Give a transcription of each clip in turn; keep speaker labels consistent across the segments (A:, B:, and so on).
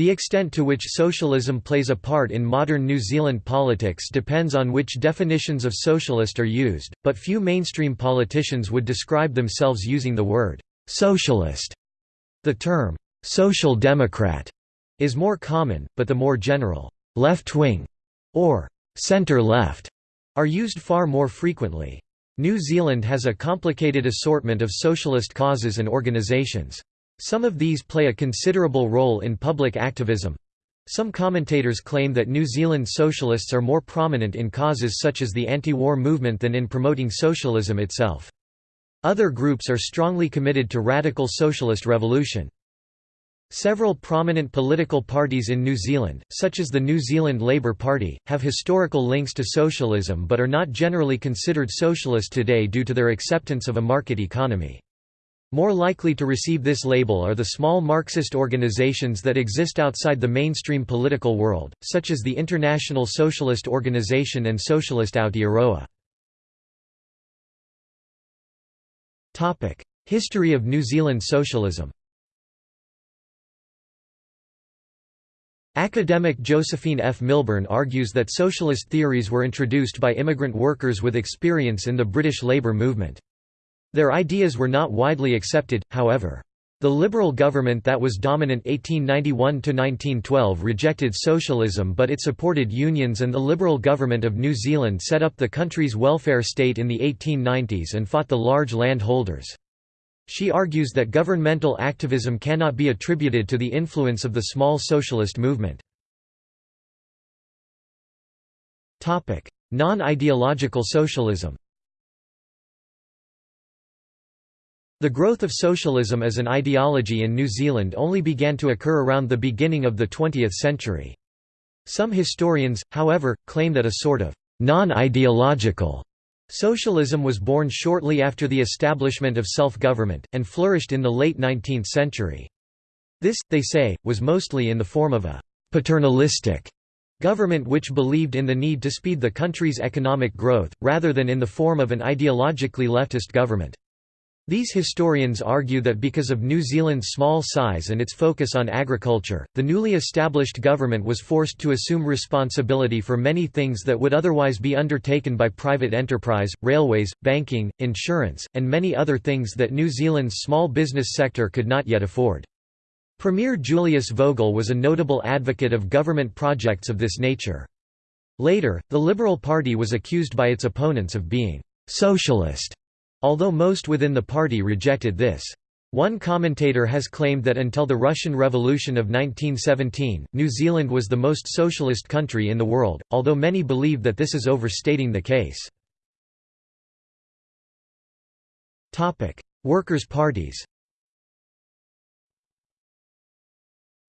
A: The extent to which socialism plays a part in modern New Zealand politics depends on which definitions of socialist are used, but few mainstream politicians would describe themselves using the word «socialist». The term «social democrat» is more common, but the more general «left-wing» or center-left are used far more frequently. New Zealand has a complicated assortment of socialist causes and organisations. Some of these play a considerable role in public activism. Some commentators claim that New Zealand socialists are more prominent in causes such as the anti-war movement than in promoting socialism itself. Other groups are strongly committed to radical socialist revolution. Several prominent political parties in New Zealand, such as the New Zealand Labour Party, have historical links to socialism but are not generally considered socialist today due to their acceptance of a market economy. More likely to receive this label are the small Marxist organizations that exist outside the mainstream political world, such as the International Socialist Organization and Socialist Aotearoa. History of New Zealand socialism Academic Josephine F. Milburn argues that socialist theories were introduced by immigrant workers with experience in the British labour movement. Their ideas were not widely accepted, however. The Liberal government that was dominant 1891–1912 rejected socialism but it supported unions and the Liberal government of New Zealand set up the country's welfare state in the 1890s and fought the large landholders. She argues that governmental activism cannot be attributed to the influence of the small socialist movement. Non-ideological socialism The growth of socialism as an ideology in New Zealand only began to occur around the beginning of the 20th century. Some historians, however, claim that a sort of non-ideological socialism was born shortly after the establishment of self-government, and flourished in the late 19th century. This, they say, was mostly in the form of a «paternalistic» government which believed in the need to speed the country's economic growth, rather than in the form of an ideologically leftist government. These historians argue that because of New Zealand's small size and its focus on agriculture, the newly established government was forced to assume responsibility for many things that would otherwise be undertaken by private enterprise, railways, banking, insurance, and many other things that New Zealand's small business sector could not yet afford. Premier Julius Vogel was a notable advocate of government projects of this nature. Later, the Liberal Party was accused by its opponents of being «socialist» Although most within the party rejected this. One commentator has claimed that until the Russian Revolution of 1917, New Zealand was the most socialist country in the world, although many believe that this is overstating the case. Workers' parties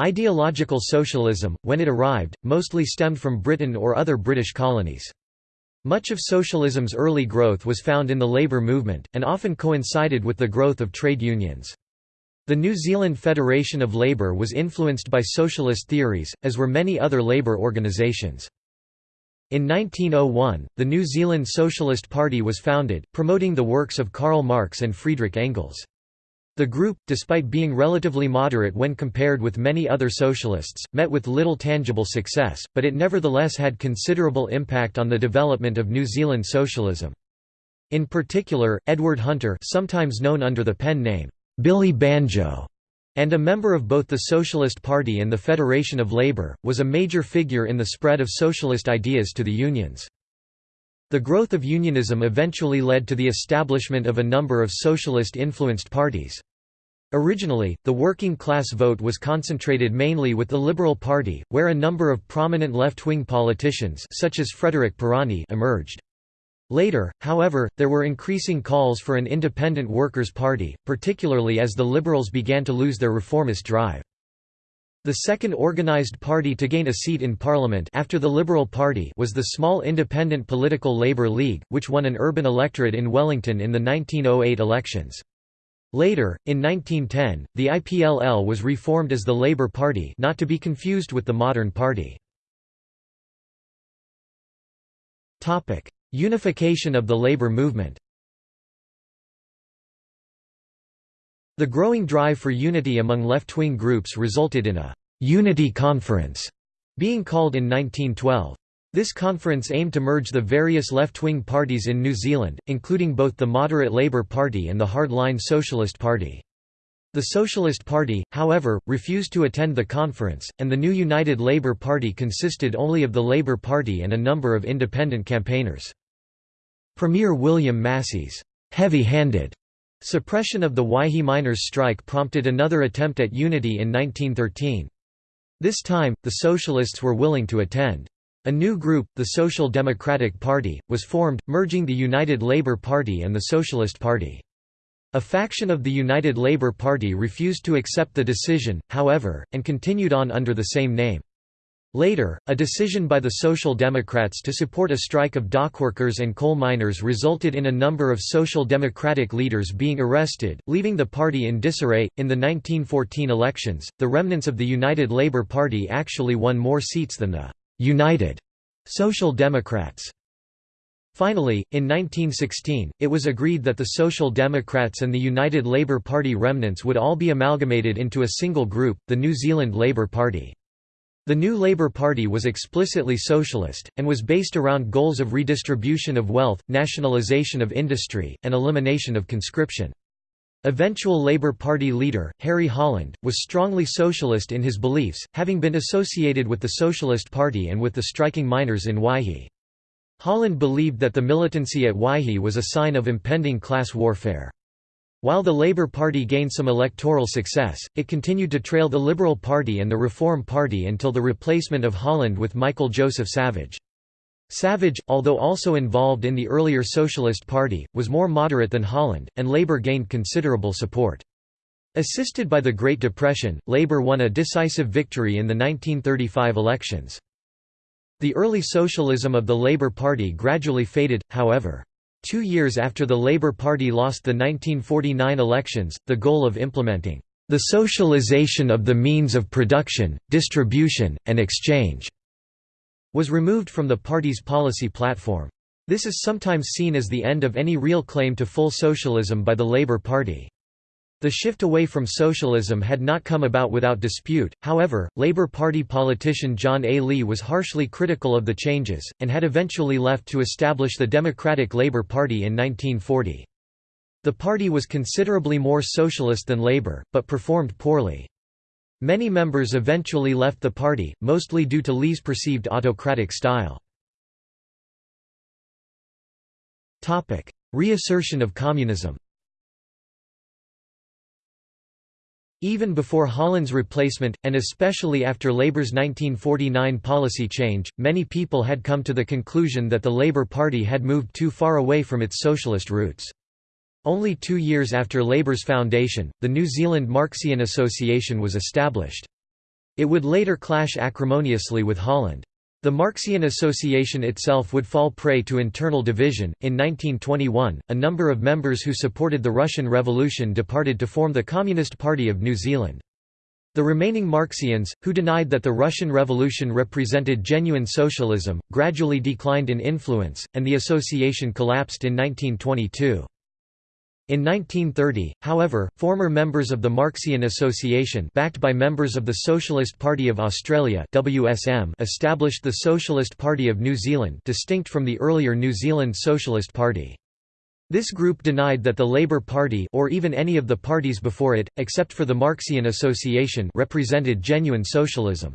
A: Ideological socialism, when it arrived, mostly stemmed from Britain or other British colonies. Much of socialism's early growth was found in the labour movement, and often coincided with the growth of trade unions. The New Zealand Federation of Labour was influenced by socialist theories, as were many other labour organisations. In 1901, the New Zealand Socialist Party was founded, promoting the works of Karl Marx and Friedrich Engels. The group, despite being relatively moderate when compared with many other socialists, met with little tangible success, but it nevertheless had considerable impact on the development of New Zealand socialism. In particular, Edward Hunter sometimes known under the pen name, Billy Banjo, and a member of both the Socialist Party and the Federation of Labour, was a major figure in the spread of socialist ideas to the unions. The growth of unionism eventually led to the establishment of a number of socialist-influenced parties. Originally, the working class vote was concentrated mainly with the Liberal Party, where a number of prominent left-wing politicians such as Frederick Pirani emerged. Later, however, there were increasing calls for an independent workers' party, particularly as the Liberals began to lose their reformist drive. The second organised party to gain a seat in Parliament after the Liberal Party was the small independent political Labour League, which won an urban electorate in Wellington in the 1908 elections. Later, in 1910, the IPLL was reformed as the Labour Party not to be confused with the modern party. Unification of the labour movement The growing drive for unity among left-wing groups resulted in a «Unity Conference», being called in 1912. This conference aimed to merge the various left-wing parties in New Zealand, including both the moderate Labour Party and the hardline Socialist Party. The Socialist Party, however, refused to attend the conference, and the new United Labour Party consisted only of the Labour Party and a number of independent campaigners. Premier William Massey's heavy-handed suppression of the Waihi miners' strike prompted another attempt at unity in 1913. This time, the Socialists were willing to attend. A new group, the Social Democratic Party, was formed, merging the United Labour Party and the Socialist Party. A faction of the United Labour Party refused to accept the decision, however, and continued on under the same name. Later, a decision by the Social Democrats to support a strike of dockworkers and coal miners resulted in a number of Social Democratic leaders being arrested, leaving the party in disarray. In the 1914 elections, the remnants of the United Labour Party actually won more seats than the United Social Democrats. Finally, in 1916, it was agreed that the Social Democrats and the United Labour Party remnants would all be amalgamated into a single group, the New Zealand Labour Party. The new Labour Party was explicitly socialist, and was based around goals of redistribution of wealth, nationalisation of industry, and elimination of conscription. Eventual Labour Party leader, Harry Holland, was strongly socialist in his beliefs, having been associated with the Socialist Party and with the striking miners in Waihi. Holland believed that the militancy at Waihi was a sign of impending class warfare. While the Labour Party gained some electoral success, it continued to trail the Liberal Party and the Reform Party until the replacement of Holland with Michael Joseph Savage. Savage, although also involved in the earlier Socialist Party, was more moderate than Holland, and Labour gained considerable support. Assisted by the Great Depression, Labour won a decisive victory in the 1935 elections. The early socialism of the Labour Party gradually faded, however. Two years after the Labour Party lost the 1949 elections, the goal of implementing the socialization of the means of production, distribution, and exchange was removed from the party's policy platform. This is sometimes seen as the end of any real claim to full socialism by the Labour Party. The shift away from socialism had not come about without dispute, however, Labour Party politician John A. Lee was harshly critical of the changes, and had eventually left to establish the Democratic Labour Party in 1940. The party was considerably more socialist than Labour, but performed poorly. Many members eventually left the party, mostly due to Lee's perceived autocratic style. Reassertion of communism Even before Holland's replacement, and especially after Labour's 1949 policy change, many people had come to the conclusion that the Labour Party had moved too far away from its socialist roots. Only two years after Labour's foundation, the New Zealand Marxian Association was established. It would later clash acrimoniously with Holland. The Marxian Association itself would fall prey to internal division. In 1921, a number of members who supported the Russian Revolution departed to form the Communist Party of New Zealand. The remaining Marxians, who denied that the Russian Revolution represented genuine socialism, gradually declined in influence, and the association collapsed in 1922. In 1930, however, former members of the Marxian Association backed by members of the Socialist Party of Australia WSM established the Socialist Party of New Zealand distinct from the earlier New Zealand Socialist Party. This group denied that the Labour Party or even any of the parties before it, except for the Marxian Association represented genuine socialism.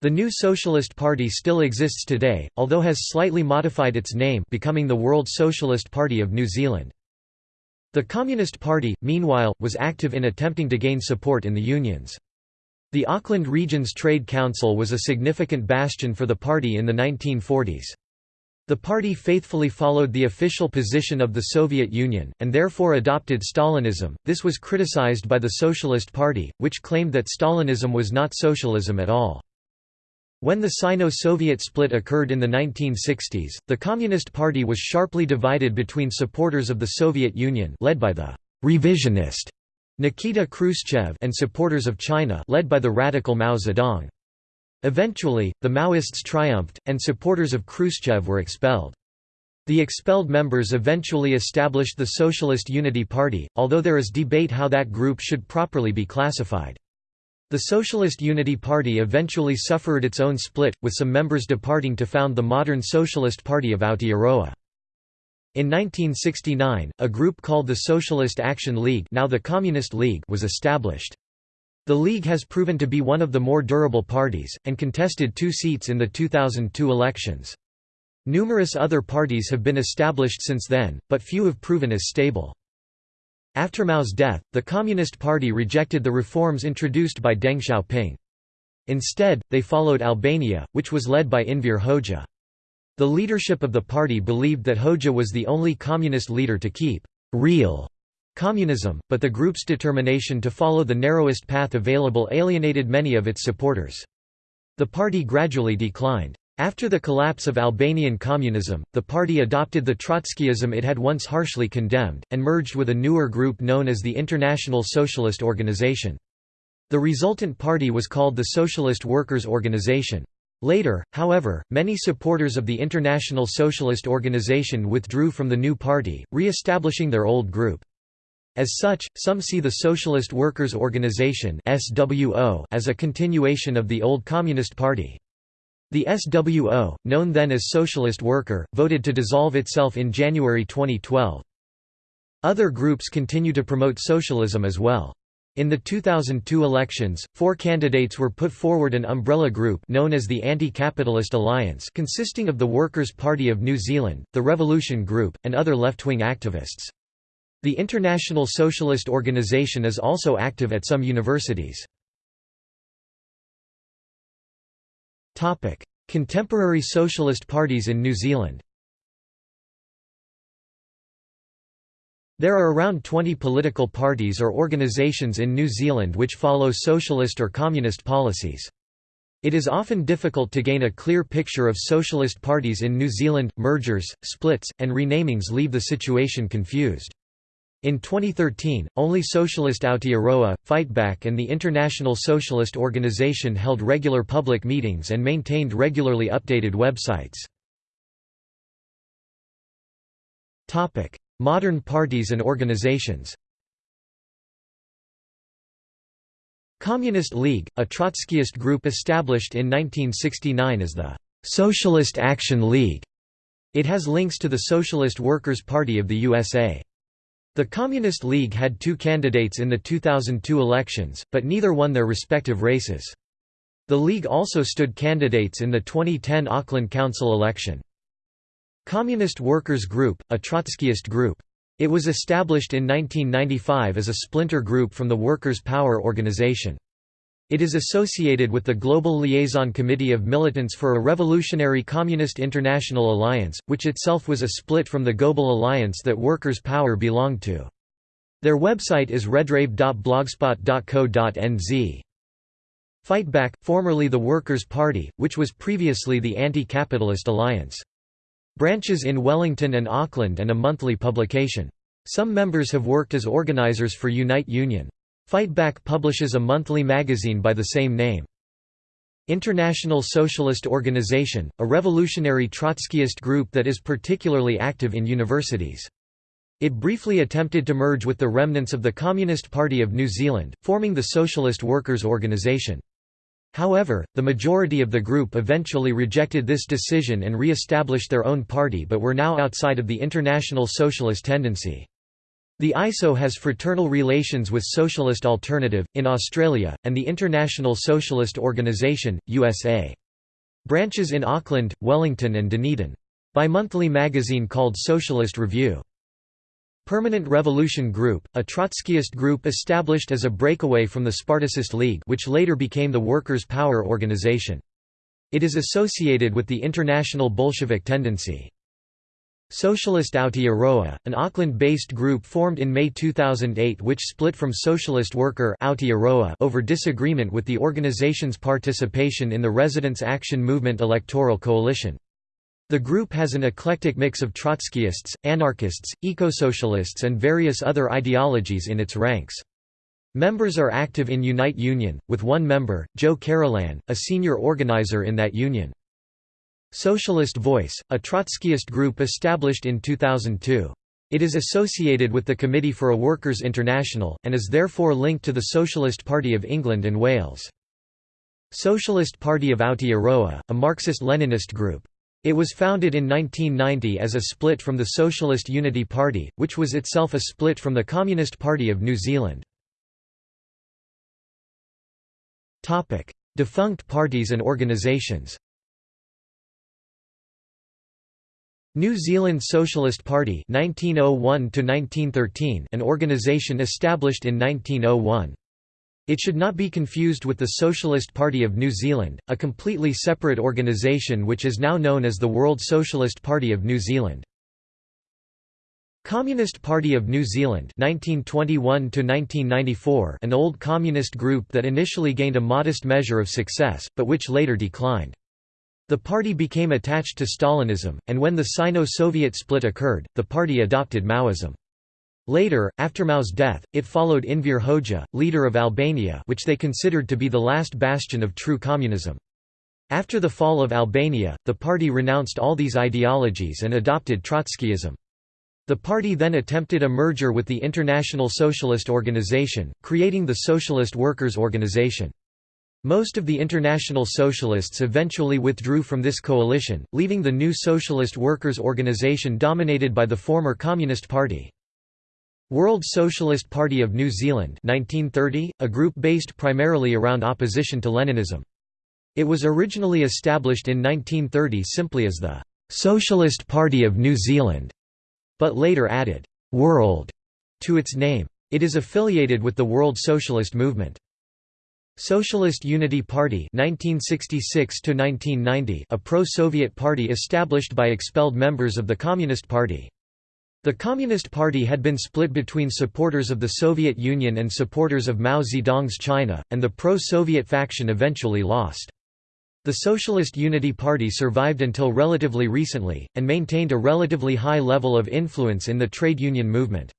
A: The new Socialist Party still exists today, although has slightly modified its name becoming the World Socialist Party of New Zealand. The Communist Party, meanwhile, was active in attempting to gain support in the unions. The Auckland Region's Trade Council was a significant bastion for the party in the 1940s. The party faithfully followed the official position of the Soviet Union, and therefore adopted Stalinism. This was criticized by the Socialist Party, which claimed that Stalinism was not socialism at all. When the Sino-Soviet split occurred in the 1960s, the Communist Party was sharply divided between supporters of the Soviet Union led by the «revisionist» Nikita Khrushchev and supporters of China led by the radical Mao Zedong. Eventually, the Maoists triumphed, and supporters of Khrushchev were expelled. The expelled members eventually established the Socialist Unity Party, although there is debate how that group should properly be classified. The Socialist Unity Party eventually suffered its own split, with some members departing to found the modern Socialist Party of Aotearoa. In 1969, a group called the Socialist Action League, now the Communist League was established. The League has proven to be one of the more durable parties, and contested two seats in the 2002 elections. Numerous other parties have been established since then, but few have proven as stable. After Mao's death, the Communist Party rejected the reforms introduced by Deng Xiaoping. Instead, they followed Albania, which was led by Enver Hoxha. The leadership of the party believed that Hoxha was the only communist leader to keep real communism, but the group's determination to follow the narrowest path available alienated many of its supporters. The party gradually declined. After the collapse of Albanian communism, the party adopted the Trotskyism it had once harshly condemned, and merged with a newer group known as the International Socialist Organization. The resultant party was called the Socialist Workers' Organization. Later, however, many supporters of the International Socialist Organization withdrew from the new party, re-establishing their old group. As such, some see the Socialist Workers' Organization as a continuation of the old Communist Party. The SWO, known then as Socialist Worker, voted to dissolve itself in January 2012. Other groups continue to promote socialism as well. In the 2002 elections, four candidates were put forward an umbrella group known as the Anti-Capitalist Alliance consisting of the Workers' Party of New Zealand, the Revolution Group, and other left-wing activists. The International Socialist Organization is also active at some universities. Contemporary socialist parties in New Zealand There are around 20 political parties or organisations in New Zealand which follow socialist or communist policies. It is often difficult to gain a clear picture of socialist parties in New Zealand. Mergers, splits, and renamings leave the situation confused. In 2013, only Socialist Aotearoa, Fightback and the International Socialist Organization held regular public meetings and maintained regularly updated websites. Modern parties and organizations Communist League, a Trotskyist group established in 1969 as the Socialist Action League. It has links to the Socialist Workers' Party of the USA. The Communist League had two candidates in the 2002 elections, but neither won their respective races. The League also stood candidates in the 2010 Auckland Council election. Communist Workers' Group, a Trotskyist group. It was established in 1995 as a splinter group from the Workers' Power Organization. It is associated with the Global Liaison Committee of Militants for a Revolutionary Communist International Alliance, which itself was a split from the Global Alliance that Workers' Power belonged to. Their website is redrave.blogspot.co.nz. Fightback, formerly the Workers' Party, which was previously the Anti-Capitalist Alliance. Branches in Wellington and Auckland and a monthly publication. Some members have worked as organizers for Unite Union. Fightback publishes a monthly magazine by the same name. International Socialist Organization, a revolutionary Trotskyist group that is particularly active in universities. It briefly attempted to merge with the remnants of the Communist Party of New Zealand, forming the Socialist Workers' Organization. However, the majority of the group eventually rejected this decision and re-established their own party but were now outside of the international socialist tendency. The ISO has fraternal relations with Socialist Alternative, in Australia, and the International Socialist Organization, USA. Branches in Auckland, Wellington and Dunedin. Bi-monthly magazine called Socialist Review. Permanent Revolution Group, a Trotskyist group established as a breakaway from the Spartacist League which later became the Workers' Power Organization. It is associated with the international Bolshevik tendency. Socialist Aotearoa, an Auckland-based group formed in May 2008 which split from Socialist Worker Aotearoa over disagreement with the organization's participation in the Residents' Action Movement electoral coalition. The group has an eclectic mix of Trotskyists, anarchists, eco-socialists and various other ideologies in its ranks. Members are active in Unite Union, with one member, Joe Carolan, a senior organizer in that union. Socialist Voice, a Trotskyist group established in 2002. It is associated with the Committee for a Workers' International, and is therefore linked to the Socialist Party of England and Wales. Socialist Party of Aotearoa, a Marxist-Leninist group. It was founded in 1990 as a split from the Socialist Unity Party, which was itself a split from the Communist Party of New Zealand. Defunct parties and organisations New Zealand Socialist Party 1901 an organisation established in 1901. It should not be confused with the Socialist Party of New Zealand, a completely separate organisation which is now known as the World Socialist Party of New Zealand. Communist Party of New Zealand 1921 an old communist group that initially gained a modest measure of success, but which later declined. The party became attached to Stalinism, and when the Sino-Soviet split occurred, the party adopted Maoism. Later, after Mao's death, it followed Enver Hoxha, leader of Albania which they considered to be the last bastion of true communism. After the fall of Albania, the party renounced all these ideologies and adopted Trotskyism. The party then attempted a merger with the International Socialist Organization, creating the Socialist Workers' Organization. Most of the International Socialists eventually withdrew from this coalition, leaving the new Socialist Workers' Organization dominated by the former Communist Party. World Socialist Party of New Zealand 1930, a group based primarily around opposition to Leninism. It was originally established in 1930 simply as the «Socialist Party of New Zealand», but later added «World» to its name. It is affiliated with the World Socialist Movement. Socialist Unity Party 1966 a pro-Soviet party established by expelled members of the Communist Party. The Communist Party had been split between supporters of the Soviet Union and supporters of Mao Zedong's China, and the pro-Soviet faction eventually lost. The Socialist Unity Party survived until relatively recently, and maintained a relatively high level of influence in the trade union movement.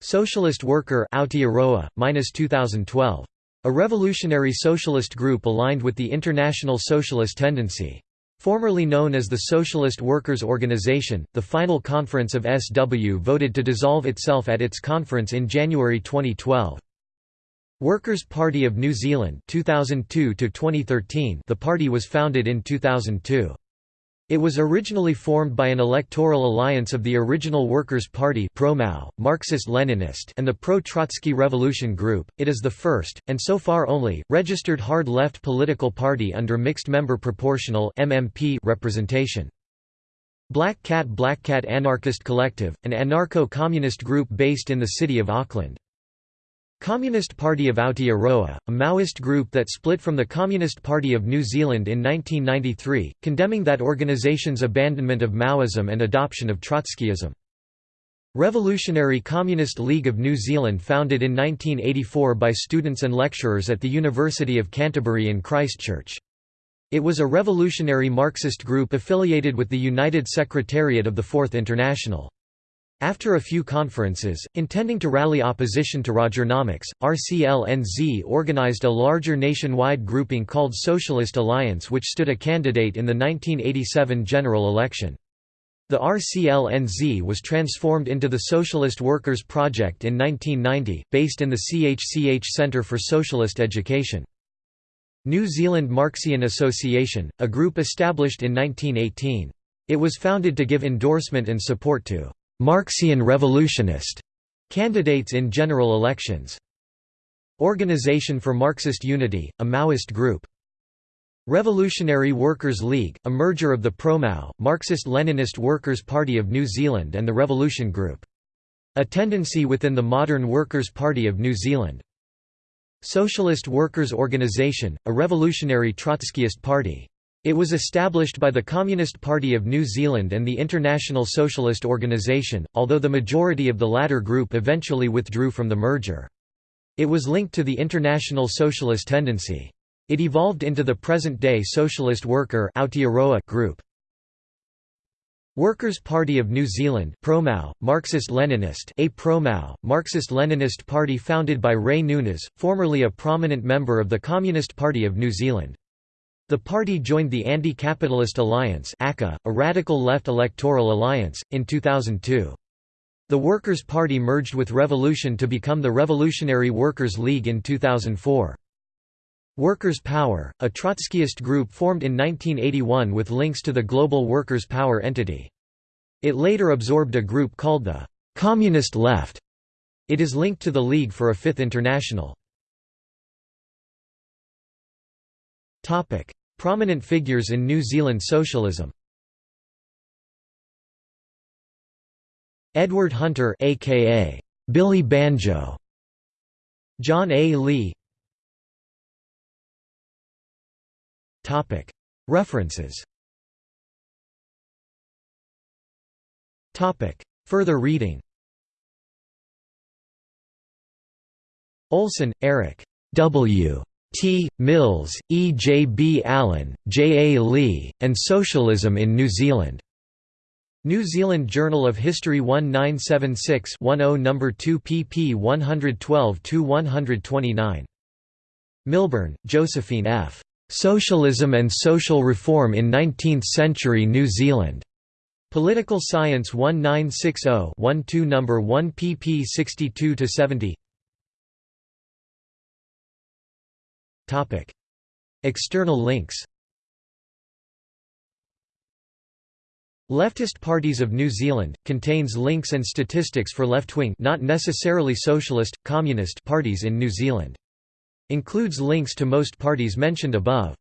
A: Socialist Worker Aotearoa, 2012. A revolutionary socialist group aligned with the International Socialist Tendency. Formerly known as the Socialist Workers' Organization, the final conference of SW voted to dissolve itself at its conference in January 2012. Workers' Party of New Zealand 2002 The party was founded in 2002. It was originally formed by an electoral alliance of the original Workers' Party Marxist-Leninist and the pro-Trotsky Revolution Group. It is the first, and so far only, registered hard-left political party under mixed-member proportional (MMP) representation. Black Cat Black Cat Anarchist Collective, an anarcho-communist group based in the city of Auckland. Communist Party of Aotearoa, a Maoist group that split from the Communist Party of New Zealand in 1993, condemning that organization's abandonment of Maoism and adoption of Trotskyism. Revolutionary Communist League of New Zealand founded in 1984 by students and lecturers at the University of Canterbury in Christchurch. It was a revolutionary Marxist group affiliated with the United Secretariat of the Fourth International. After a few conferences, intending to rally opposition to Rogernomics, RCLNZ organized a larger nationwide grouping called Socialist Alliance which stood a candidate in the 1987 general election. The RCLNZ was transformed into the Socialist Workers' Project in 1990, based in the CHCH Centre for Socialist Education. New Zealand Marxian Association, a group established in 1918. It was founded to give endorsement and support to Marxian revolutionist candidates in general elections. Organization for Marxist Unity, a Maoist group. Revolutionary Workers' League, a merger of the pro-Mao, Marxist-Leninist Workers' Party of New Zealand and the Revolution Group. A tendency within the modern Workers' Party of New Zealand. Socialist Workers' Organization, a revolutionary Trotskyist party. It was established by the Communist Party of New Zealand and the International Socialist Organization, although the majority of the latter group eventually withdrew from the merger. It was linked to the International Socialist Tendency. It evolved into the present-day Socialist Worker group. Workers' Party of New Zealand Marxist-Leninist a Pro-Mao, Marxist-Leninist party founded by Ray Nunes, formerly a prominent member of the Communist Party of New Zealand. The party joined the Anti-Capitalist Alliance a radical left electoral alliance, in 2002. The Workers' Party merged with Revolution to become the Revolutionary Workers' League in 2004. Workers' Power, a Trotskyist group formed in 1981 with links to the global Workers' Power entity. It later absorbed a group called the Communist Left. It is linked to the League for a Fifth International. Prominent figures in New Zealand socialism. Edward Hunter aka Billy Banjo. John A. Lee. Topic. References. Topic. Further reading. Olssen, Erik W. T. Mills, E. J. B. Allen, J. A. Lee, and Socialism in New Zealand. New Zealand Journal of History 1976-10 No. 2 pp 112–129. Milburn, Josephine F. Socialism and Social Reform in Nineteenth-Century New Zealand. Political Science 1960-12 No. 1 pp 62–70 External links Leftist Parties of New Zealand, contains links and statistics for left-wing not necessarily socialist, communist parties in New Zealand. Includes links to most parties mentioned above.